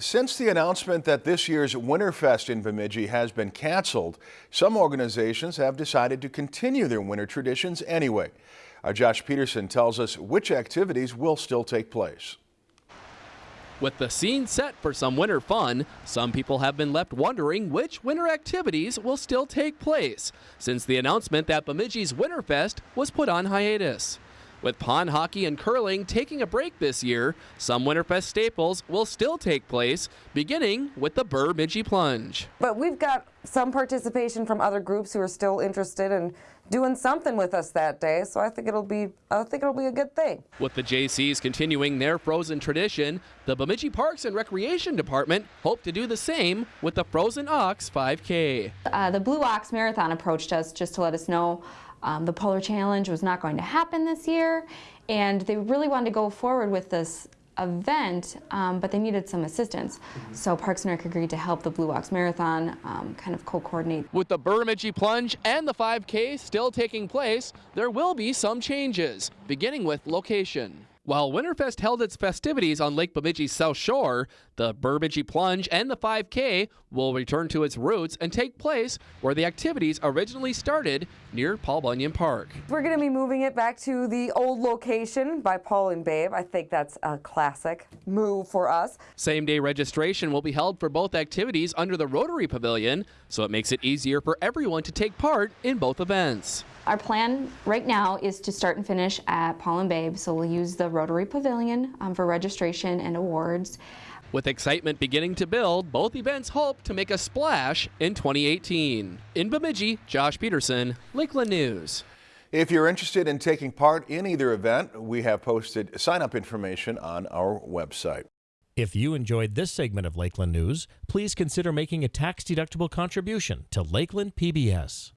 Since the announcement that this year's Winterfest in Bemidji has been canceled, some organizations have decided to continue their winter traditions anyway. Our Josh Peterson tells us which activities will still take place. With the scene set for some winter fun, some people have been left wondering which winter activities will still take place since the announcement that Bemidji's Winterfest was put on hiatus. With pond hockey and curling taking a break this year, some Winterfest staples will still take place, beginning with the Bemidji Plunge. But we've got some participation from other groups who are still interested in doing something with us that day, so I think it'll be I think it'll be a good thing. With the Jaycees continuing their frozen tradition, the Bemidji Parks and Recreation Department hope to do the same with the Frozen Ox 5K. Uh, the Blue Ox Marathon approached us just to let us know um, the Polar Challenge was not going to happen this year, and they really wanted to go forward with this event, um, but they needed some assistance. Mm-hmm. So Parks and Rec agreed to help the Blue Ox Marathon um, kind of co-coordinate. With the Bemidji Plunge and the 5K still taking place, there will be some changes, beginning with location. While Winterfest held its festivities on Lake Bemidji's south shore, the Bemidji Plunge and the 5K will return to its roots and take place where the activities originally started near Paul Bunyan Park. We're going to be moving it back to the old location by Paul and Babe. I think that's a classic move for us. Same day registration will be held for both activities under the Rotary Pavilion, so it makes it easier for everyone to take part in both events. Our plan right now is to start and finish at Paul and Babe, so we'll use the Rotary Pavilion um, for registration and awards. With excitement beginning to build, both events hope to make a splash in 2018. In Bemidji, Josh Peterson, Lakeland News. If you're interested in taking part in either event, we have posted sign-up information on our website. If you enjoyed this segment of Lakeland News, please consider making a tax-deductible contribution to Lakeland PBS.